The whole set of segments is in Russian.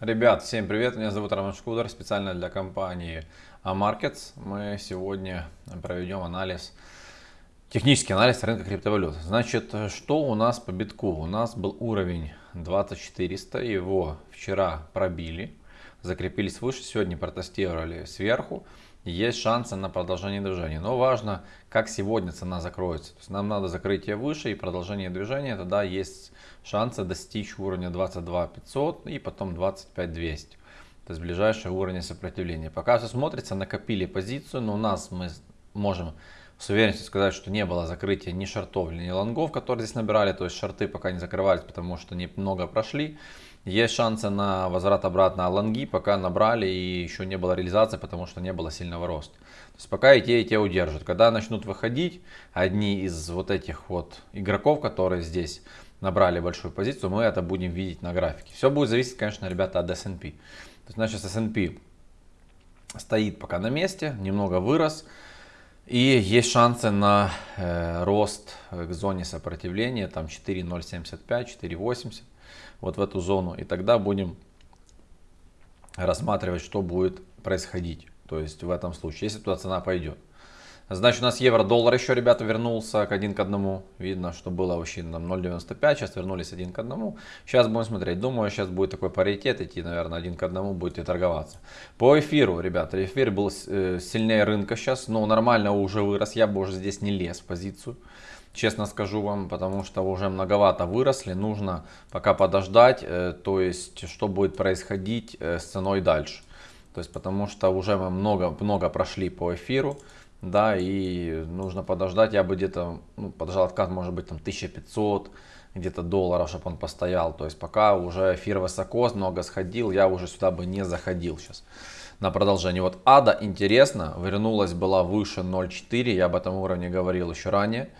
Ребят, всем привет, меня зовут Роман Шкудер, специально для компании Amarkets. Мы сегодня проведем анализ, технический анализ рынка криптовалют. Значит, что у нас по битку? У нас был уровень 2400, его вчера пробили, закрепились выше, сегодня протестировали сверху есть шансы на продолжение движения. Но важно, как сегодня цена закроется. То есть нам надо закрытие выше и продолжение движения. Тогда есть шансы достичь уровня 22 500 и потом 25 200. То есть ближайшие уровни сопротивления. Пока все смотрится, накопили позицию, но у нас мы можем с уверенностью сказать, что не было закрытия ни шортов, ни лонгов, которые здесь набирали. То есть шорты пока не закрывались, потому что немного прошли. Есть шансы на возврат обратно лонги, пока набрали и еще не было реализации, потому что не было сильного роста. То есть пока и те, и те удержат. Когда начнут выходить одни из вот этих вот игроков, которые здесь набрали большую позицию, мы это будем видеть на графике. Все будет зависеть, конечно, ребята, от S&P. То есть, значит, S&P стоит пока на месте, немного вырос. И есть шансы на э, рост к зоне сопротивления, там 4.075, 4.80 вот в эту зону. И тогда будем рассматривать, что будет происходить. То есть в этом случае, если туда цена пойдет. Значит, у нас евро-доллар еще, ребята, вернулся к 1 к 1. Видно, что было вообще там 0.95, сейчас вернулись 1 к 1. Сейчас будем смотреть. Думаю, сейчас будет такой паритет идти, наверное, 1 к 1 будет и торговаться. По эфиру, ребята, эфир был э, сильнее рынка сейчас, но нормально уже вырос. Я бы уже здесь не лез в позицию честно скажу вам, потому что уже многовато выросли, нужно пока подождать, э, то есть что будет происходить э, с ценой дальше. То есть потому что уже мы много, много прошли по эфиру, да, и нужно подождать, я бы где-то, ну, подождал откат, может быть, там 1500 где-то долларов, чтобы он постоял, то есть пока уже эфир высоко, много сходил, я уже сюда бы не заходил сейчас на продолжение. Вот ада интересно, вернулась была выше 0.4, я об этом уровне говорил еще ранее.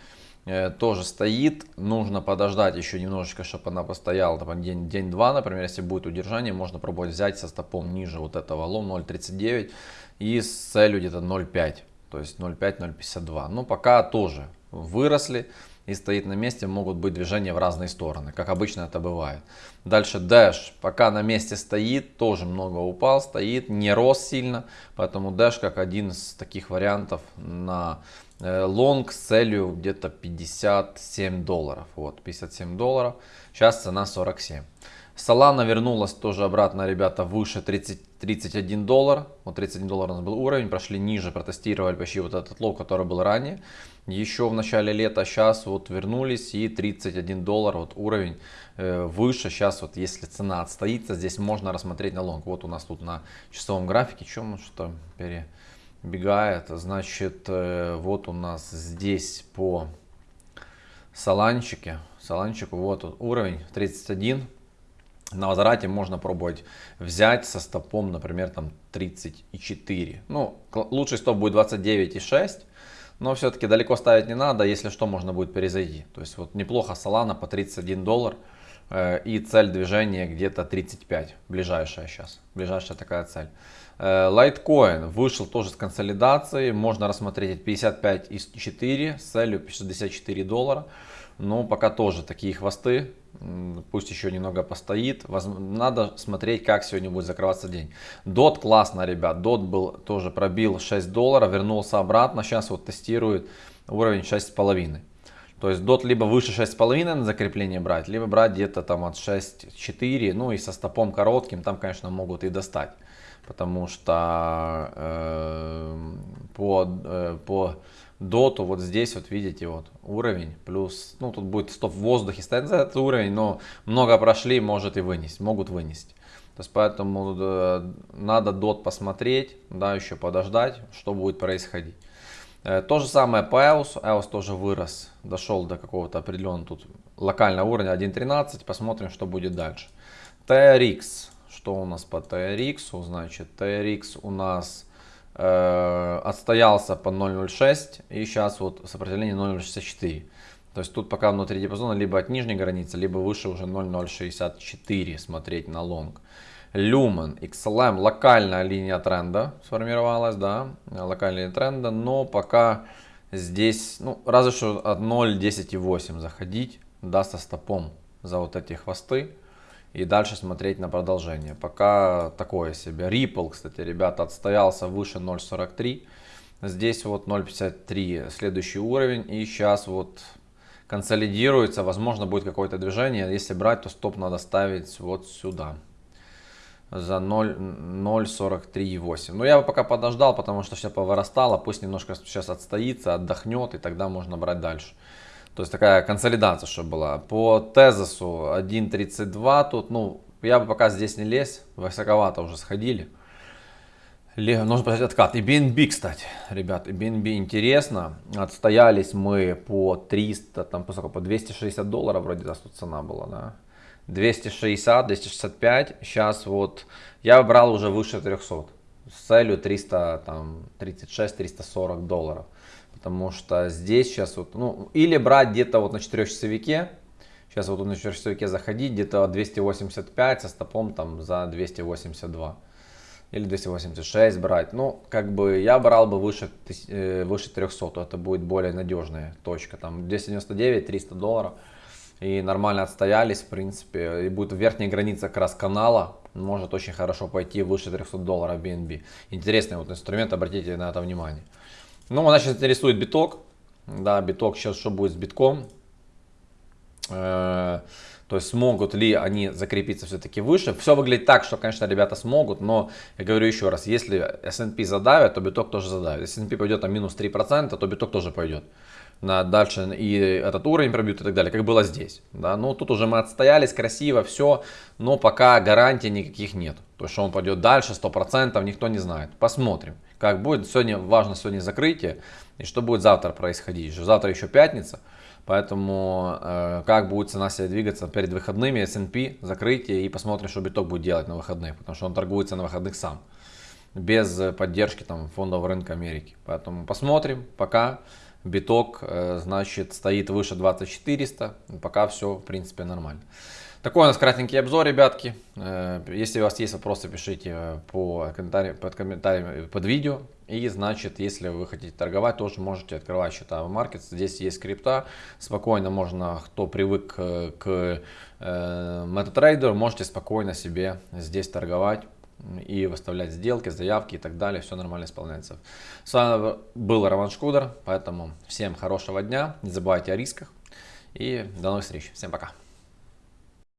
Э, тоже стоит. Нужно подождать еще немножечко, чтобы она постояла там, день-два, день например, если будет удержание, можно пробовать взять со стопом ниже вот этого лом 0.39 и с целью где-то 0.5, то есть 0.5-0.52. Ну, пока тоже выросли и стоит на месте, могут быть движения в разные стороны, как обычно это бывает. Дальше Dash пока на месте стоит, тоже много упал, стоит, не рос сильно, поэтому Dash как один из таких вариантов на Э, long с целью где-то 57 долларов. Вот, 57 долларов. Сейчас цена 47. Solana вернулась тоже обратно, ребята, выше 30, 31 доллар. Вот 31 доллар у нас был уровень. Прошли ниже, протестировали почти вот этот low, который был ранее. Еще в начале лета. Сейчас вот вернулись и 31 доллар. Вот уровень э, выше. Сейчас вот если цена отстоится, здесь можно рассмотреть на лонг. Вот у нас тут на часовом графике. Чем что пере бегает. Значит, э, вот у нас здесь по саланчике, саланчику вот уровень 31. На возврате можно пробовать взять со стопом, например, там 34. Ну, лучший стоп будет 29,6. Но все-таки далеко ставить не надо, если что, можно будет перезайти. То есть вот неплохо Solana по 31 доллар. Э, и цель движения где-то 35, ближайшая сейчас, ближайшая такая цель. Litecoin вышел тоже с консолидацией, можно рассмотреть 55 из 4 с целью 64 доллара. Но пока тоже такие хвосты, пусть еще немного постоит. Надо смотреть, как сегодня будет закрываться день. DOT классно, ребят. DOT был тоже пробил 6 долларов, вернулся обратно. Сейчас вот тестирует уровень 6,5. То есть DOT либо выше 6,5 на закрепление брать, либо брать где-то там от 6,4. Ну и со стопом коротким там, конечно, могут и достать потому что э, по, э, по доту вот здесь вот видите вот уровень плюс, ну тут будет стоп в воздухе стоять за этот уровень, но много прошли, может и вынести, могут вынести. То есть поэтому э, надо дот посмотреть, да, еще подождать, что будет происходить. Э, то же самое по EOS, EOS тоже вырос, дошел до какого-то определенного тут локального уровня 1.13, посмотрим, что будет дальше. TRX что у нас по TRX? Значит, TRX у нас э, отстоялся по 0.06 и сейчас вот сопротивление 0.64. То есть тут пока внутри диапазона либо от нижней границы, либо выше уже 0.064 смотреть на лонг. Lumen, XLM, локальная линия тренда сформировалась, да, локальная линия тренда, но пока здесь, ну, разве что от 0.10.8 заходить, да, со стопом за вот эти хвосты. И дальше смотреть на продолжение. Пока такое себе. Ripple, кстати, ребята, отстоялся выше 0.43. Здесь вот 0.53 следующий уровень. И сейчас вот консолидируется. Возможно будет какое-то движение. Если брать, то стоп надо ставить вот сюда. За 0.43,8. Но я бы пока подождал, потому что все повырастало. Пусть немножко сейчас отстоится, отдохнет. И тогда можно брать дальше. То есть такая консолидация, что была. По тезису 1.32 тут, ну, я бы пока здесь не лез, высоковато уже сходили. Нужно посмотреть откат. И BNB, кстати, ребят, и BNB интересно. Отстоялись мы по 300, там, по, сколько, по 260 долларов вроде да, тут цена была, да. 260, 265. Сейчас вот я брал уже выше 300 с целью 300, там, 36, 340 долларов. Потому что здесь сейчас вот, ну, или брать где-то вот на 4 часовике, сейчас вот на 4 часовике заходить, где-то 285 со стопом там за 282 или 286 брать. Ну, как бы я брал бы выше, э, выше 300, то это будет более надежная точка. Там 299, 300 долларов. И нормально отстоялись, в принципе. И будет верхняя граница как раз канала. Может очень хорошо пойти выше 300 долларов BNB. Интересный вот инструмент, обратите на это внимание. Ну, нас сейчас интересует биток. Да, биток сейчас что будет с битком. Э, то есть смогут ли они закрепиться все-таки выше. Все выглядит так, что, конечно, ребята смогут, но я говорю еще раз, если S&P задавит, то биток тоже задавит. Если S&P пойдет на минус 3%, то биток тоже пойдет. На дальше и этот уровень пробьют и так далее, как было здесь. Да? Ну, тут уже мы отстоялись, красиво, все, но пока гарантий никаких нет. То что он пойдет дальше, 100%, никто не знает. Посмотрим как будет. Сегодня важно сегодня закрытие и что будет завтра происходить. Завтра еще пятница, поэтому э, как будет цена себя двигаться перед выходными, S&P, закрытие и посмотрим, что биток будет делать на выходных, потому что он торгуется на выходных сам, без поддержки там фондового рынка Америки. Поэтому посмотрим, пока биток э, значит стоит выше 2400, пока все в принципе нормально. Такой у нас кратенький обзор, ребятки. Э, если у вас есть вопросы, пишите э, по комментариям, под комментарием под видео. И значит, если вы хотите торговать, тоже можете открывать счета в маркет. Здесь есть крипта. Спокойно можно, кто привык э, к MetaTrader, можете спокойно себе здесь торговать и выставлять сделки, заявки и так далее. Все нормально исполняется. С вами был Роман Шкудер. Поэтому всем хорошего дня. Не забывайте о рисках. И до новых встреч. Всем пока.